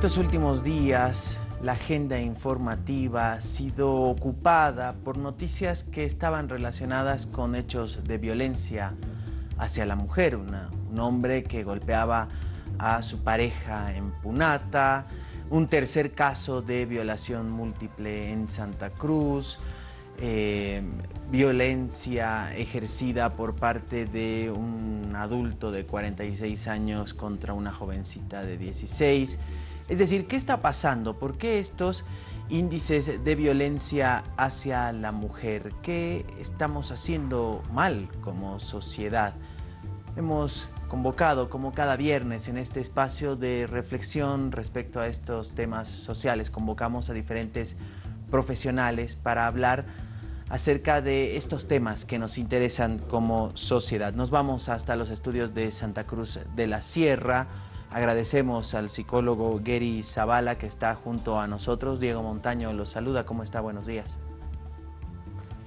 Estos últimos días, la agenda informativa ha sido ocupada por noticias que estaban relacionadas con hechos de violencia hacia la mujer. un hombre que golpeaba a su pareja en Punata, un tercer caso de violación múltiple en Santa Cruz, eh, violencia ejercida por parte de un adulto de 46 años contra una jovencita de 16. Es decir, ¿qué está pasando? ¿Por qué estos índices de violencia hacia la mujer? ¿Qué estamos haciendo mal como sociedad? Hemos convocado como cada viernes en este espacio de reflexión respecto a estos temas sociales. Convocamos a diferentes profesionales para hablar acerca de estos temas que nos interesan como sociedad. Nos vamos hasta los estudios de Santa Cruz de la Sierra. Agradecemos al psicólogo Gary Zavala que está junto a nosotros. Diego Montaño los saluda. ¿Cómo está? Buenos días.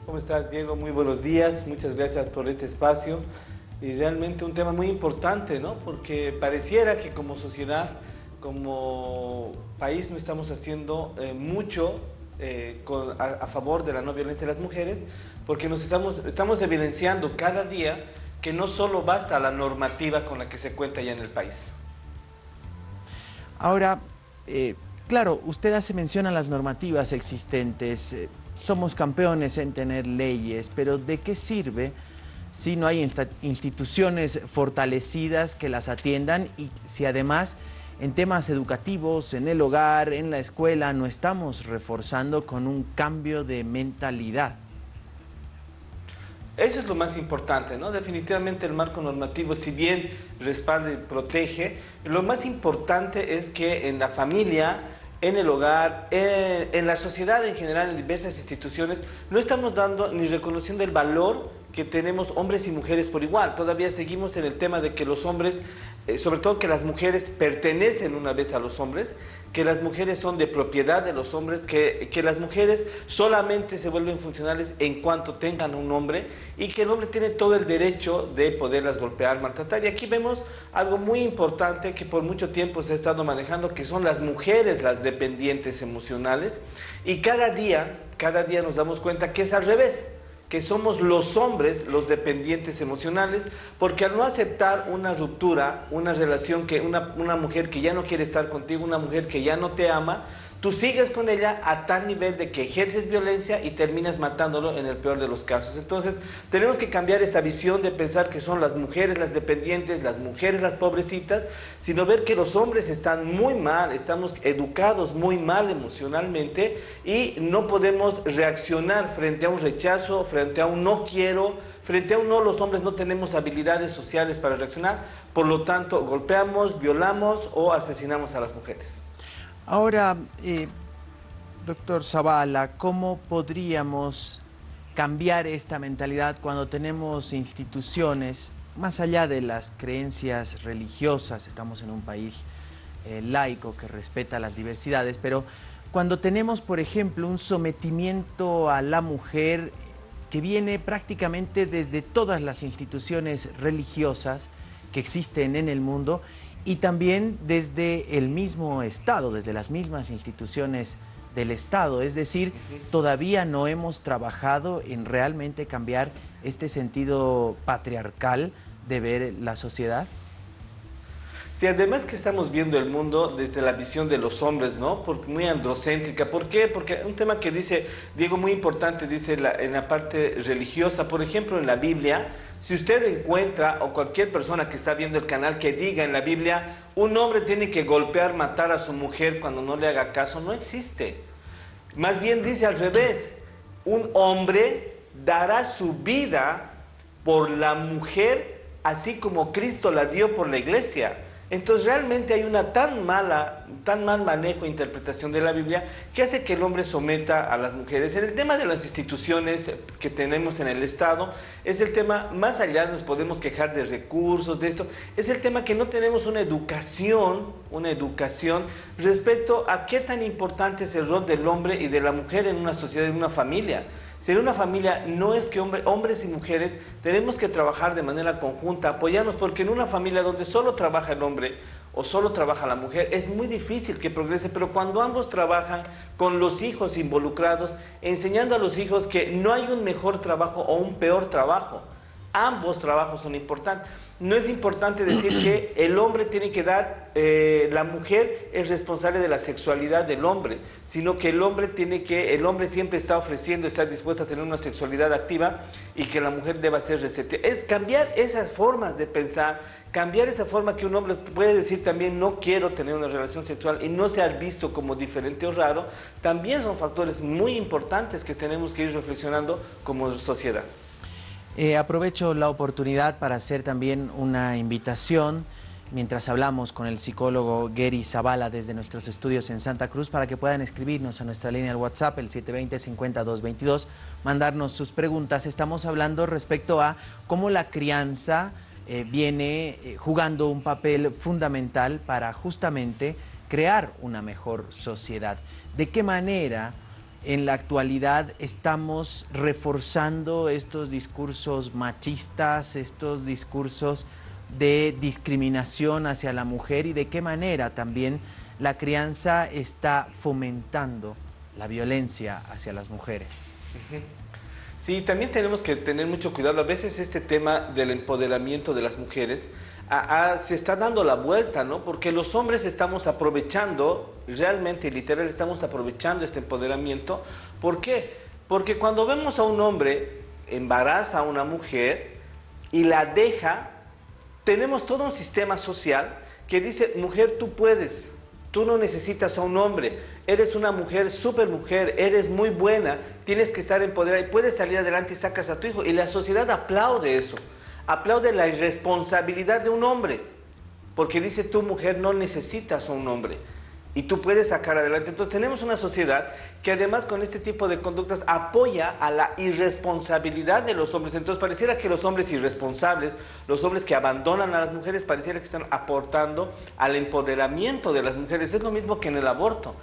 ¿Cómo estás, Diego? Muy buenos días. Muchas gracias por este espacio. Y realmente un tema muy importante, ¿no? Porque pareciera que como sociedad, como país no estamos haciendo eh, mucho eh, a, favor de la no violencia de las mujeres, porque nos estamos, estamos evidenciando cada día que no solo basta la normativa con la que se cuenta ya en el país. Ahora, eh, claro, usted hace mención a las normativas existentes, eh, somos campeones en tener leyes, pero ¿de qué sirve si no hay instituciones fortalecidas que las atiendan y si además en temas educativos, en el hogar, en la escuela, no estamos reforzando con un cambio de mentalidad. Eso es lo más importante, ¿no? Definitivamente el marco normativo, si bien respalda y protege, lo más importante es que en la familia, en el hogar, en, en la sociedad en general, en diversas instituciones, no estamos dando ni reconociendo el valor que tenemos hombres y mujeres por igual. Todavía seguimos en el tema de que los hombres, eh, sobre todo que las mujeres pertenecen una vez a los hombres, que las mujeres son de propiedad de los hombres, que, que las mujeres solamente se vuelven funcionales en cuanto tengan un hombre y que el hombre tiene todo el derecho de poderlas golpear, maltratar. Y aquí vemos algo muy importante que por mucho tiempo se ha estado manejando, que son las mujeres las dependientes emocionales y cada día, cada día nos damos cuenta que es al revés que somos los hombres los dependientes emocionales, porque al no aceptar una ruptura, una relación que una, una mujer que ya no quiere estar contigo, una mujer que ya no te ama, Tú sigues con ella a tal nivel de que ejerces violencia y terminas matándolo en el peor de los casos. Entonces, tenemos que cambiar esa visión de pensar que son las mujeres las dependientes, las mujeres las pobrecitas, sino ver que los hombres están muy mal, estamos educados muy mal emocionalmente y no podemos reaccionar frente a un rechazo, frente a un no quiero, frente a un no, los hombres no tenemos habilidades sociales para reaccionar, por lo tanto, golpeamos, violamos o asesinamos a las mujeres. Ahora, eh, doctor Zavala, ¿cómo podríamos cambiar esta mentalidad cuando tenemos instituciones, más allá de las creencias religiosas, estamos en un país eh, laico que respeta las diversidades, pero cuando tenemos, por ejemplo, un sometimiento a la mujer que viene prácticamente desde todas las instituciones religiosas que existen en el mundo y también desde el mismo Estado, desde las mismas instituciones del Estado. Es decir, todavía no hemos trabajado en realmente cambiar este sentido patriarcal de ver la sociedad. Sí, además que estamos viendo el mundo desde la visión de los hombres, ¿no? Porque muy androcéntrica. ¿Por qué? Porque un tema que dice Diego muy importante, dice en la parte religiosa, por ejemplo, en la Biblia, si usted encuentra, o cualquier persona que está viendo el canal, que diga en la Biblia, un hombre tiene que golpear, matar a su mujer cuando no le haga caso, no existe. Más bien dice al revés, un hombre dará su vida por la mujer, así como Cristo la dio por la iglesia. Entonces realmente hay una tan mala, tan mal manejo e interpretación de la Biblia que hace que el hombre someta a las mujeres. En el tema de las instituciones que tenemos en el Estado, es el tema, más allá nos podemos quejar de recursos, de esto, es el tema que no tenemos una educación, una educación respecto a qué tan importante es el rol del hombre y de la mujer en una sociedad, en una familia. Ser una familia no es que hombres y mujeres tenemos que trabajar de manera conjunta, apoyarnos, porque en una familia donde solo trabaja el hombre o solo trabaja la mujer, es muy difícil que progrese, pero cuando ambos trabajan con los hijos involucrados, enseñando a los hijos que no hay un mejor trabajo o un peor trabajo, ambos trabajos son importantes. No es importante decir que el hombre tiene que dar, eh, la mujer es responsable de la sexualidad del hombre, sino que el hombre tiene que, el hombre siempre está ofreciendo, está dispuesto a tener una sexualidad activa y que la mujer deba ser receptiva. Es cambiar esas formas de pensar, cambiar esa forma que un hombre puede decir también no quiero tener una relación sexual y no ser visto como diferente o raro, también son factores muy importantes que tenemos que ir reflexionando como sociedad. Eh, aprovecho la oportunidad para hacer también una invitación mientras hablamos con el psicólogo Gary Zavala desde nuestros estudios en Santa Cruz para que puedan escribirnos a nuestra línea de WhatsApp, el 720-5222, mandarnos sus preguntas. Estamos hablando respecto a cómo la crianza eh, viene eh, jugando un papel fundamental para justamente crear una mejor sociedad. ¿De qué manera en la actualidad estamos reforzando estos discursos machistas, estos discursos de discriminación hacia la mujer y de qué manera también la crianza está fomentando la violencia hacia las mujeres. Sí, también tenemos que tener mucho cuidado. A veces este tema del empoderamiento de las mujeres se está dando la vuelta, ¿no? Porque los hombres estamos aprovechando, realmente literal, estamos aprovechando este empoderamiento. ¿Por qué? Porque cuando vemos a un hombre embaraza a una mujer y la deja, tenemos todo un sistema social que dice, mujer, tú puedes, tú no necesitas a un hombre, eres una mujer, súper mujer, eres muy buena, tienes que estar empoderada y puedes salir adelante y sacas a tu hijo. Y la sociedad aplaude eso aplaude la irresponsabilidad de un hombre, porque dice, tu mujer no necesitas a un hombre y tú puedes sacar adelante. Entonces tenemos una sociedad que además con este tipo de conductas apoya a la irresponsabilidad de los hombres. Entonces pareciera que los hombres irresponsables, los hombres que abandonan a las mujeres, pareciera que están aportando al empoderamiento de las mujeres. Es lo mismo que en el aborto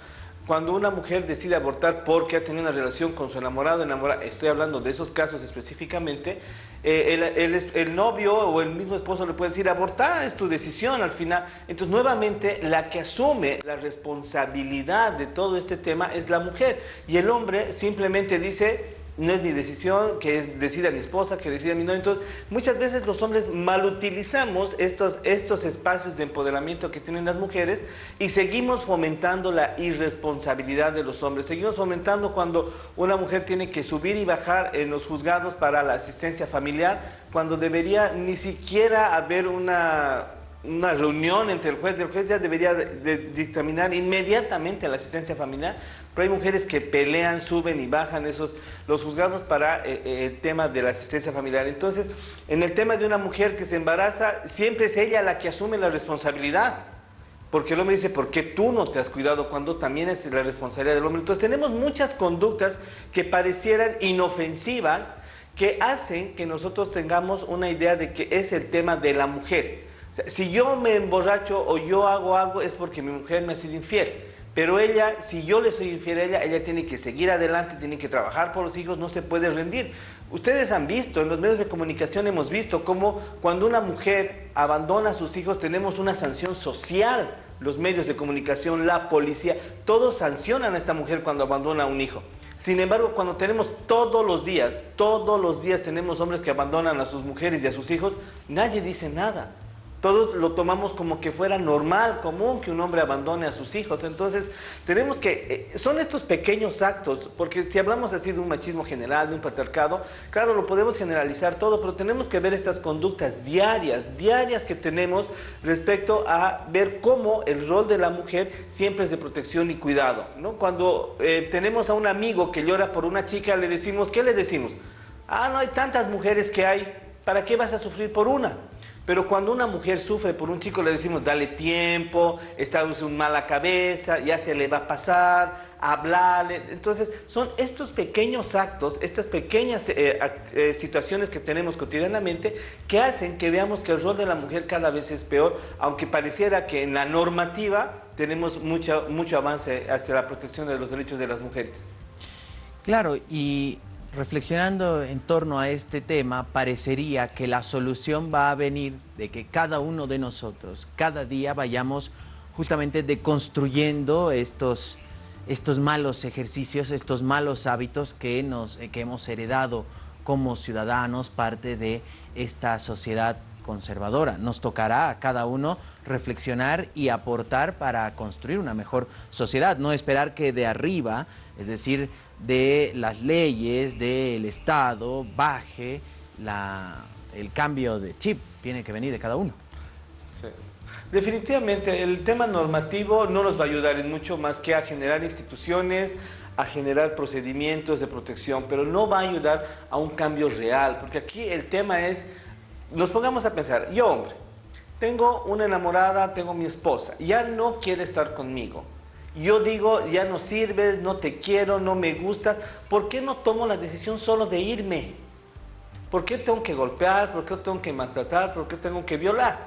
cuando una mujer decide abortar porque ha tenido una relación con su enamorado, enamorada, estoy hablando de esos casos específicamente, eh, el, el, novio o el mismo esposo le puede decir, abortar es tu decisión al final. Entonces, nuevamente, la que asume la responsabilidad de todo este tema es la mujer. Y el hombre simplemente dice, no es mi decisión, que decida mi esposa, que decida mi novio. Entonces, muchas veces los hombres malutilizamos estos, estos espacios de empoderamiento que tienen las mujeres y seguimos fomentando la irresponsabilidad de los hombres. Seguimos fomentando cuando una mujer tiene que subir y bajar en los juzgados para la asistencia familiar, cuando debería ni siquiera haber una una reunión entre el juez el juez ya debería dictaminar inmediatamente la asistencia familiar, pero hay mujeres que pelean, suben y bajan esos los juzgados para eh, eh, el tema de la asistencia familiar. Entonces, en el tema de una mujer que se embaraza, siempre es ella la que asume la responsabilidad. Porque el hombre dice, ¿por qué tú no te has cuidado cuando también es la responsabilidad del hombre? Entonces tenemos muchas conductas que parecieran inofensivas que hacen que nosotros tengamos una idea de que es el tema de la mujer si yo me emborracho o yo hago algo es porque mi mujer me ha sido infiel. Pero ella, si yo le soy infiel a ella, ella tiene que seguir adelante, tiene que trabajar por los hijos, no se puede rendir. Ustedes han visto, en los medios de comunicación hemos visto cómo cuando una mujer abandona a sus hijos tenemos una sanción social. Los medios de comunicación, la policía, todos sancionan a esta mujer cuando abandona a un hijo. Sin embargo, cuando tenemos todos los días, todos los días tenemos hombres que abandonan a sus mujeres y a sus hijos, nadie dice nada todos lo tomamos como que fuera normal, común que un hombre abandone a sus hijos. Entonces, tenemos que, eh, son estos pequeños actos, porque si hablamos así de un machismo general, de un patriarcado, claro, lo podemos generalizar todo, pero tenemos que ver estas conductas diarias, diarias que tenemos respecto a ver cómo el rol de la mujer siempre es de protección y cuidado. ¿no? Cuando eh, tenemos a un amigo que llora por una chica, le decimos, ¿qué le decimos? Ah, no hay tantas mujeres que hay, ¿para qué vas a sufrir por una? Pero cuando una mujer sufre por un chico le decimos, dale tiempo, está en una mala cabeza, ya se le va a pasar, hablarle. Entonces, son estos pequeños actos, estas pequeñas eh, eh, situaciones que tenemos cotidianamente que hacen que veamos que el rol de la mujer cada vez es peor, aunque pareciera que en la normativa tenemos mucho, mucho avance hacia la protección de los derechos de las mujeres. Claro, y reflexionando en torno a este tema, parecería que la solución va a venir de que cada uno de nosotros, cada día vayamos justamente deconstruyendo estos, estos malos ejercicios, estos malos hábitos que, nos, que hemos heredado como ciudadanos, parte de esta sociedad conservadora. Nos tocará a cada uno reflexionar y aportar para construir una mejor sociedad, no esperar que de arriba, es decir, de las leyes, del Estado, baje la, el cambio de chip, tiene que venir de cada uno. Definitivamente el tema normativo no nos va a ayudar en mucho más que a generar instituciones, a generar procedimientos de protección, pero no va a ayudar a un cambio real, porque aquí el tema es, nos pongamos a pensar, yo hombre, tengo una enamorada, tengo mi esposa, ya no quiere estar conmigo, yo digo, ya no sirves, no te quiero, no me gustas, ¿por qué no tomo la decisión solo de irme? ¿Por qué tengo que golpear? ¿Por qué tengo que maltratar? ¿Por qué tengo que violar?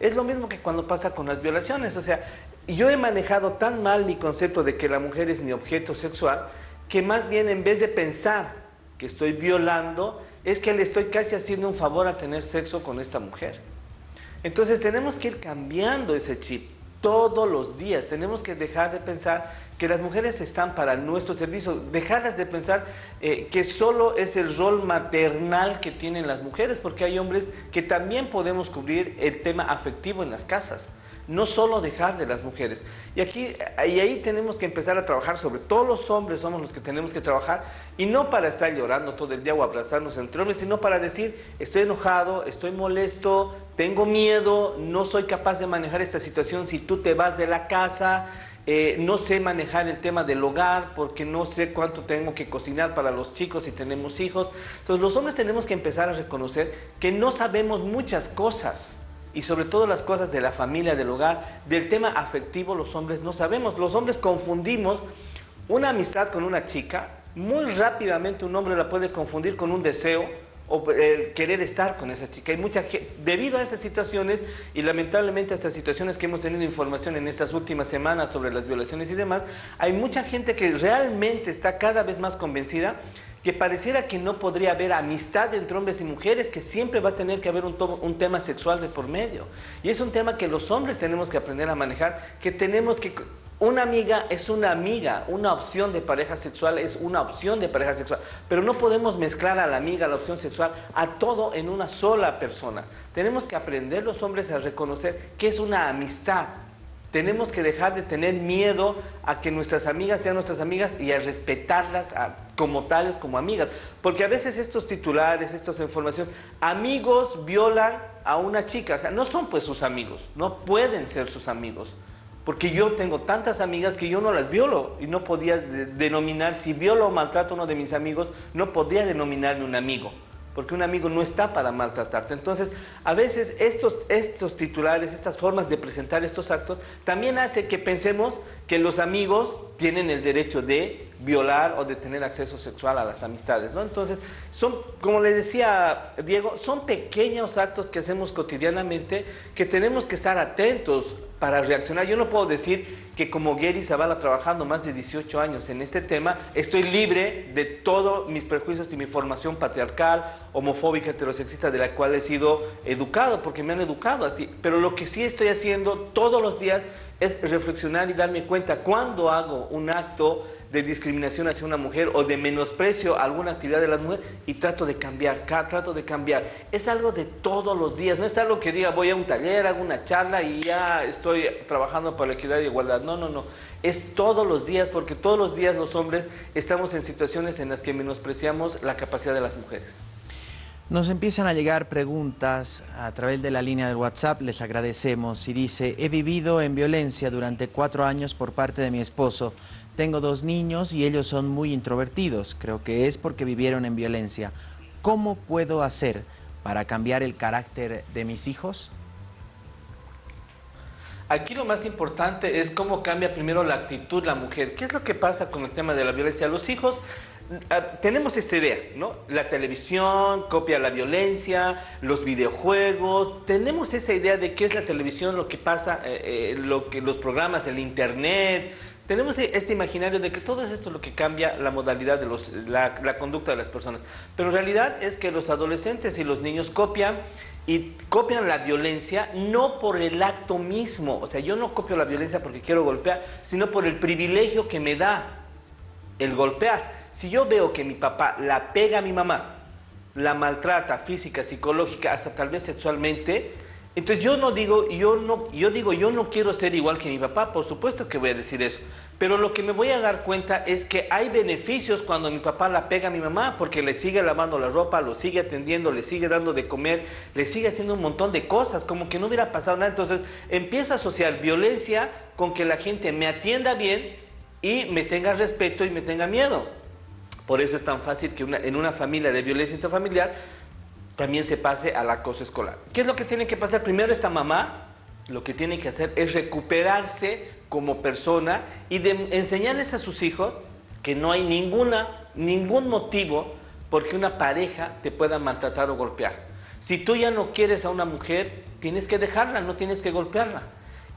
Es lo mismo que cuando pasa con las violaciones, o sea, yo he manejado tan mal mi concepto de que la mujer es mi objeto sexual, que más bien en vez de pensar que estoy violando, es que le estoy casi haciendo un favor a tener sexo con esta mujer. Entonces tenemos que ir cambiando ese chip todos los días. Tenemos que dejar de pensar que las mujeres están para nuestro servicio, dejarlas de pensar eh, que solo es el rol maternal que tienen las mujeres, porque hay hombres que también podemos cubrir el tema afectivo en las casas no solo dejar de las mujeres. Y aquí y ahí tenemos que empezar a trabajar, sobre todos los hombres somos los que tenemos que trabajar, y no para estar llorando todo el día o abrazarnos entre hombres, sino para decir, estoy enojado, estoy molesto, tengo miedo, no soy capaz de manejar esta situación si tú te vas de la casa, eh, no sé manejar el tema del hogar porque no sé cuánto tengo que cocinar para los chicos si tenemos hijos. Entonces los hombres tenemos que empezar a reconocer que no sabemos muchas cosas y sobre todo las cosas de la familia, del hogar, del tema afectivo los hombres no sabemos. Los hombres confundimos una amistad con una chica, muy rápidamente un hombre la puede confundir con un deseo o el querer estar con esa chica. Hay mucha debido a esas situaciones y lamentablemente a estas situaciones que hemos tenido información en estas últimas semanas sobre las violaciones y demás, hay mucha gente que realmente está cada vez más convencida que pareciera que no podría haber amistad entre hombres y mujeres, que siempre va a tener que haber un, tema sexual de por medio. Y es un tema que los hombres tenemos que aprender a manejar, que tenemos que... Una amiga es una amiga, una opción de pareja sexual es una opción de pareja sexual, pero no podemos mezclar a la amiga, la opción sexual, a todo en una sola persona. Tenemos que aprender los hombres a reconocer que es una amistad, tenemos que dejar de tener miedo a que nuestras amigas sean nuestras amigas y a respetarlas como tales, como amigas. Porque a veces estos titulares, estas informaciones, amigos violan a una chica, o sea, no son pues sus amigos, no pueden ser sus amigos. Porque yo tengo tantas amigas que yo no las violo y no podía denominar, si violo o maltrato a uno de mis amigos, no podría denominarme un amigo porque un amigo no está para maltratarte. Entonces, a veces estos, estos titulares, estas formas de presentar estos actos, también hace que pensemos que los amigos tienen el derecho de violar o de tener acceso sexual a las amistades, ¿no? Entonces, son, como le decía Diego, son pequeños actos que hacemos cotidianamente que tenemos que estar atentos para reaccionar. Yo no puedo decir que como Gary Zavala trabajando más de 18 años en este tema, estoy libre de todos mis prejuicios y mi formación patriarcal, homofóbica, heterosexista, de la cual he sido educado, porque me han educado así. Pero lo que sí estoy haciendo todos los días es reflexionar y darme cuenta cuando hago un acto de discriminación hacia una mujer o de menosprecio a alguna actividad de las mujeres y trato de cambiar, trato de cambiar. Es algo de todos los días, no es algo que diga voy a un taller, hago una charla y ya estoy trabajando para la equidad y igualdad. No, no, no. Es todos los días porque todos los días los hombres estamos en situaciones en las que menospreciamos la capacidad de las mujeres. Nos empiezan a llegar preguntas a través de la línea del WhatsApp, les agradecemos. Y dice, he vivido en violencia durante cuatro años por parte de mi esposo. Tengo dos niños y ellos son muy introvertidos. Creo que es porque vivieron en violencia. ¿Cómo puedo hacer para cambiar el carácter de mis hijos? Aquí lo más importante es cómo cambia primero la actitud la mujer. ¿Qué es lo que pasa con el tema de la violencia? Los hijos, tenemos esta idea, ¿no? La televisión copia la violencia, los videojuegos, tenemos esa idea de qué es la televisión, lo que pasa, eh, eh, lo que, los programas, el internet, tenemos e-, este imaginario de que todo es esto lo que cambia la modalidad de los, la, la conducta de las personas. Pero en realidad es que los adolescentes y los niños copian y copian la violencia no por el acto mismo, o sea, yo no copio la violencia porque quiero golpear, sino por el privilegio que me da el golpear. Si yo veo que mi papá la pega a mi mamá, la maltrata física, psicológica, hasta tal vez sexualmente, entonces yo no digo, yo no, yo digo, yo no quiero ser igual que mi papá, por supuesto que voy a decir eso. Pero lo que me voy a dar cuenta es que hay beneficios cuando mi papá la pega a mi mamá, porque le sigue lavando la ropa, lo sigue atendiendo, le sigue dando de comer, le sigue haciendo un montón de cosas, como que no hubiera pasado nada. Entonces empieza a asociar violencia con que la gente me atienda bien y me tenga respeto y me tenga miedo. Por eso es tan fácil que en una familia de violencia intrafamiliar también se pase al acoso escolar. ¿Qué es lo que tiene que pasar? Primero esta mamá lo que tiene que hacer es recuperarse como persona y enseñarles a sus hijos que no hay ninguna, ningún motivo por que una pareja te pueda maltratar o golpear. Si tú ya no quieres a una mujer, tienes que dejarla, no tienes que golpearla.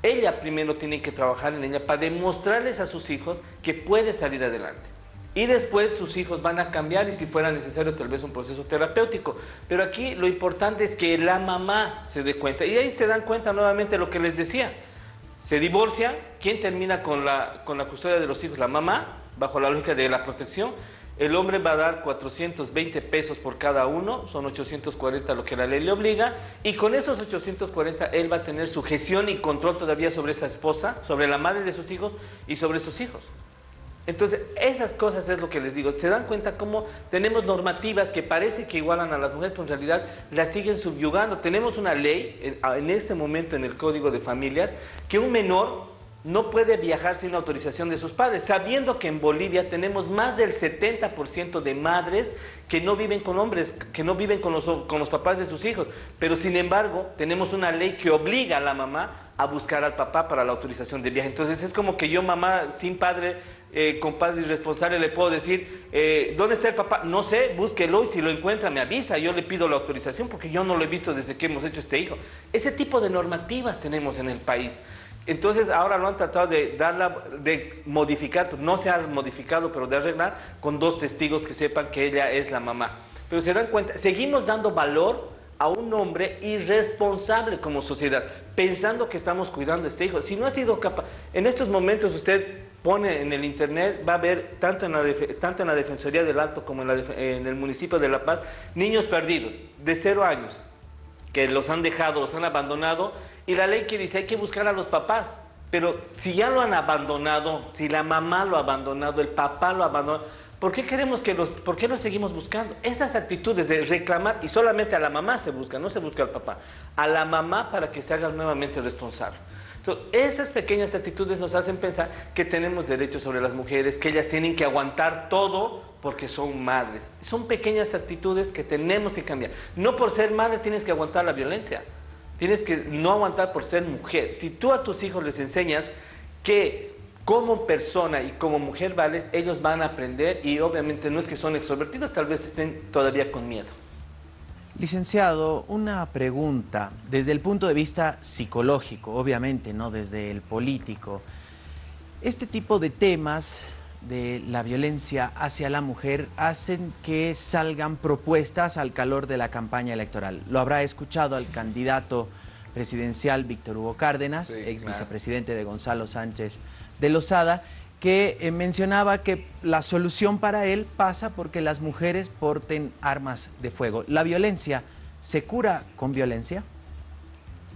Ella primero tiene que trabajar en ella para demostrarles a sus hijos que puede salir adelante. Y después sus hijos van a cambiar y si fuera necesario tal vez un proceso terapéutico. Pero aquí lo importante es que la mamá se dé cuenta. Y ahí se dan cuenta nuevamente lo que les decía. Se divorcia, ¿quién termina con la, con la custodia de los hijos? La mamá, bajo la lógica de la protección. El hombre va a dar 420 pesos por cada uno, son 840 lo que la ley le obliga, y con esos 840 él va a tener su gestión y control todavía sobre esa esposa, sobre la madre de sus hijos y sobre sus hijos. Entonces, esas cosas es lo que les digo. Se dan cuenta cómo tenemos normativas que parece que igualan a las mujeres, pero en realidad las siguen subyugando. Tenemos una ley en, este momento en el Código de Familias que un menor no puede viajar sin autorización de sus padres, sabiendo que en Bolivia tenemos más del 70% de madres que no viven con hombres, que no viven con los, con los papás de sus hijos. Pero sin embargo, tenemos una ley que obliga a la mamá a buscar al papá para la autorización de viaje. Entonces es como que yo, mamá sin padre, eh, con padre irresponsable, le puedo decir, eh, ¿dónde está el papá? No sé, búsquelo y si lo encuentra me avisa, yo le pido la autorización porque yo no lo he visto desde que hemos hecho este hijo. Ese tipo de normativas tenemos en el país. Entonces ahora lo han tratado de, darla, de modificar, pues, no se ha modificado, pero de arreglar con dos testigos que sepan que ella es la mamá. Pero se dan cuenta, seguimos dando valor a un hombre irresponsable como sociedad, pensando que estamos cuidando a este hijo. Si no ha sido capaz, en estos momentos usted pone en el internet, va a ver tanto en la, tanto en la Defensoría del Alto como en, en el municipio de La Paz, niños perdidos de cero años, que los han dejado, los han abandonado, y la ley que dice hay que buscar a los papás. Pero si ya lo han abandonado, si la mamá lo ha abandonado, el papá lo ha abandonado, ¿por qué queremos que los, por qué los seguimos buscando? Esas actitudes de reclamar, y solamente a la mamá se busca, no se busca al papá, a la mamá para que se haga nuevamente responsable. Entonces, esas pequeñas actitudes nos hacen pensar que tenemos derechos sobre las mujeres, que ellas tienen que aguantar todo porque son madres. Son pequeñas actitudes que tenemos que cambiar. No por ser madre tienes que aguantar la violencia. Tienes que no aguantar por ser mujer. Si tú a tus hijos les enseñas que como persona y como mujer vales, ellos van a aprender y obviamente no es que son extrovertidos, tal vez estén todavía con miedo. Licenciado, una pregunta desde el punto de vista psicológico, obviamente, no desde el político. Este tipo de temas de la violencia hacia la mujer hacen que salgan propuestas al calor de la campaña electoral. Lo habrá escuchado al candidato presidencial Víctor Hugo Cárdenas, ex vicepresidente de Gonzalo Sánchez de Lozada, que eh, mencionaba que la solución para él pasa porque las mujeres porten armas de fuego. ¿La violencia se cura con violencia?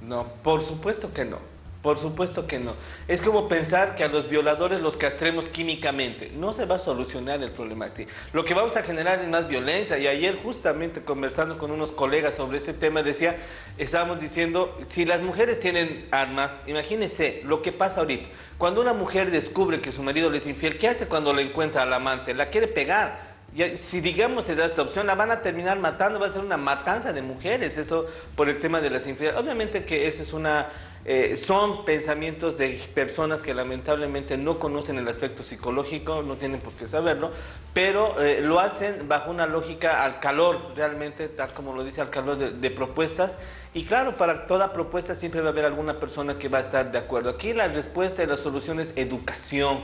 No, por supuesto que no. Por supuesto que no. Es como pensar que a los violadores los castremos químicamente. No se va a solucionar el problema. Lo que vamos a generar es más violencia. Y ayer justamente conversando con unos colegas sobre este tema decía, estábamos diciendo, si las mujeres tienen armas, imagínense lo que pasa ahorita. Cuando una mujer descubre que su marido es infiel, ¿qué hace cuando le encuentra al amante? La quiere pegar. Si digamos se da esta opción, la van a terminar matando, va a ser una matanza de mujeres, eso por el tema de las infidelidades. Obviamente que esa es una Eh, son pensamientos de personas que lamentablemente no conocen el aspecto psicológico, no tienen por qué saberlo, pero eh, lo hacen bajo una lógica al calor, realmente, tal como lo dice, al calor de, propuestas. Y claro, para toda propuesta siempre va a haber alguna persona que va a estar de acuerdo. Aquí la respuesta y la solución es educación,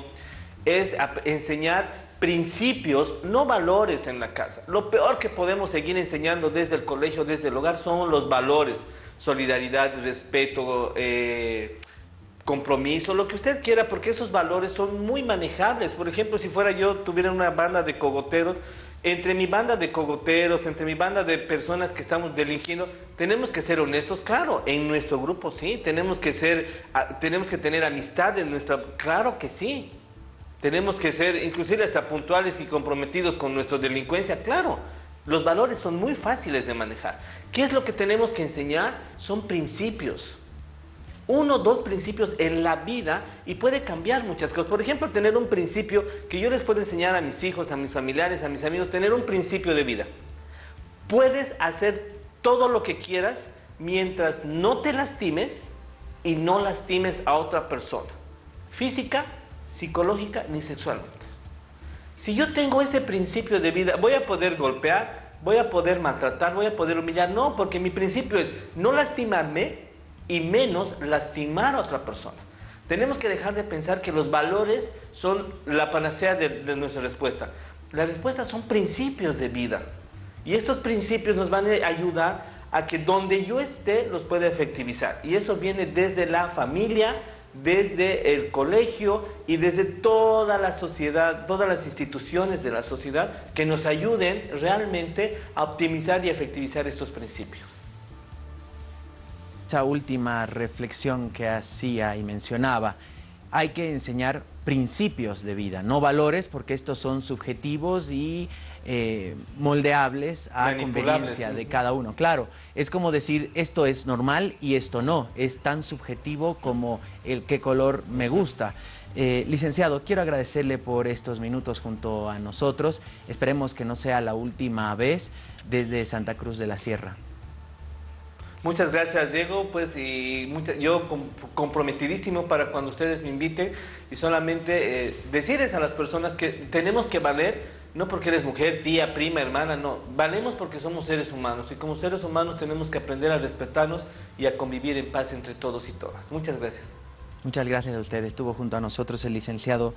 es enseñar principios, no valores en la casa. Lo peor que podemos seguir enseñando desde el colegio, desde el hogar, son los valores solidaridad, respeto, eh, compromiso, lo que usted quiera, porque esos valores son muy manejables. Por ejemplo, si fuera yo, tuviera una banda de cogoteros, entre mi banda de cogoteros, entre mi banda de personas que estamos delinquiendo, tenemos que ser honestos, claro, en nuestro grupo sí, tenemos que ser, tenemos que tener amistad en nuestra, claro que sí, tenemos que ser inclusive hasta puntuales y comprometidos con nuestra delincuencia, claro, los valores son muy fáciles de manejar. ¿Qué es lo que tenemos que enseñar? Son principios. Uno, dos principios en la vida y puede cambiar muchas cosas. Por ejemplo, tener un principio que yo les puedo enseñar a mis hijos, a mis familiares, a mis amigos, tener un principio de vida. Puedes hacer todo lo que quieras mientras no te lastimes y no lastimes a otra persona. Física, psicológica ni sexualmente. Si yo tengo ese principio de vida, voy a poder golpear, voy a poder maltratar, voy a poder humillar. No, porque mi principio es no lastimarme y menos lastimar a otra persona. Tenemos que dejar de pensar que los valores son la panacea de, nuestra respuesta. Las respuestas son principios de vida. Y estos principios nos van a ayudar a que donde yo esté los pueda efectivizar. Y eso viene desde la familia, desde el colegio y desde toda la sociedad, todas las instituciones de la sociedad que nos ayuden realmente a optimizar y efectivizar estos principios. Esa última reflexión que hacía y mencionaba, hay que enseñar principios de vida, no valores, porque estos son subjetivos y eh, moldeables a conveniencia de cada uno. Claro, es como decir esto es normal y esto no, es tan subjetivo como el qué color me gusta. Eh, licenciado, quiero agradecerle por estos minutos junto a nosotros. Esperemos que no sea la última vez desde Santa Cruz de la Sierra. Muchas gracias, Diego. Pues y yo comprometidísimo para cuando ustedes me inviten y solamente eh, decirles a las personas que tenemos que valer, no porque eres mujer, tía, prima, hermana, no. Valemos porque somos seres humanos y como seres humanos tenemos que aprender a respetarnos y a convivir en paz entre todos y todas. Muchas gracias. Muchas gracias a ustedes. Estuvo junto a nosotros el licenciado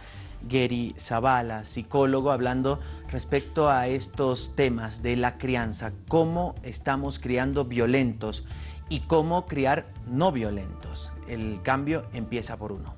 Gary Zavala, psicólogo, hablando respecto a estos temas de la crianza, cómo estamos criando violentos y cómo criar no violentos. El cambio empieza por uno.